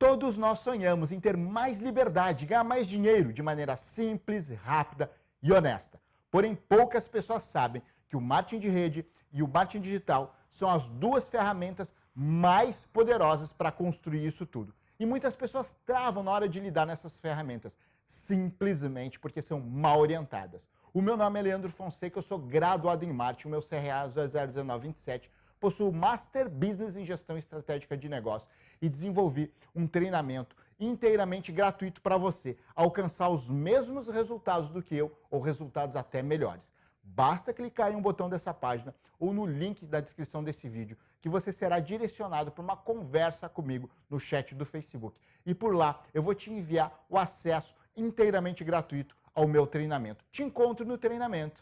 Todos nós sonhamos em ter mais liberdade, ganhar mais dinheiro de maneira simples, rápida e honesta. Porém, poucas pessoas sabem que o marketing de rede e o marketing digital são as duas ferramentas mais poderosas para construir isso tudo. E muitas pessoas travam na hora de lidar nessas ferramentas, simplesmente porque são mal orientadas. O meu nome é Leandro Fonseca, eu sou graduado em marketing, o meu CRA 001927, possuo Master Business em Gestão Estratégica de Negócios e desenvolvi um treinamento inteiramente gratuito para você alcançar os mesmos resultados do que eu ou resultados até melhores. Basta clicar em um botão dessa página ou no link da descrição desse vídeo que você será direcionado para uma conversa comigo no chat do Facebook. E por lá eu vou te enviar o acesso inteiramente gratuito ao meu treinamento. Te encontro no treinamento.